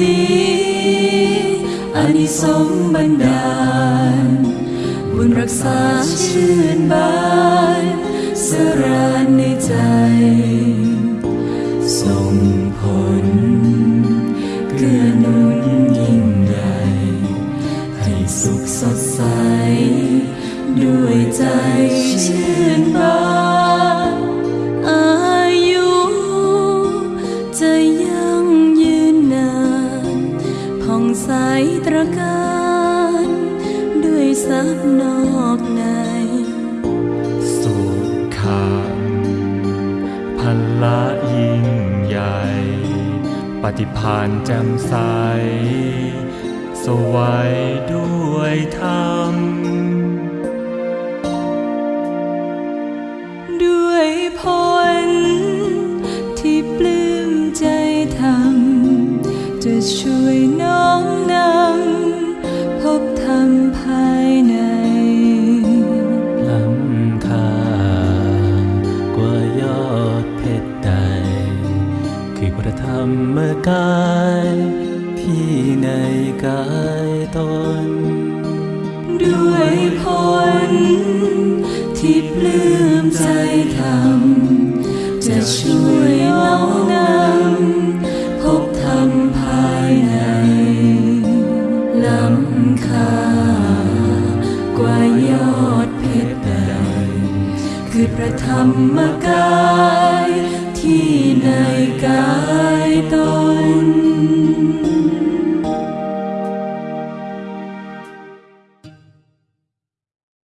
นี้อันิสงบันดาล บุญรักษาชื่นบานสรานในใจทรงผลเกื้อหนุนยิ่งใดให้สุขสดใส ด้วยใจชื่นบาน ระการด้วยทรัพย์นอกใน สุขังพละยิ่งใหญ่ ปฏิพานแจ่มใส สวัยด้วยธรรมด้วยผลที่ปลื้มใจทำจะช่วยน้อม พระธรรมกายที่ในกายตน ด้วยผลที่ปลื้มใจทำจะช่วยน้อมนำพบธรรมภายในล้ำค่ากว่ายอดเพชรใดคือพระธรรมกายที่ในกายตน